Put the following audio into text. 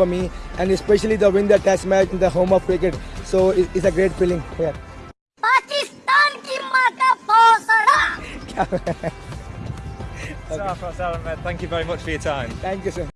for me, and especially the win the test match in the home of cricket. So it, it's a great feeling. Yeah. Pakistan ki माँ का भौसड़ा thank you very much for your time. Thank you, sir.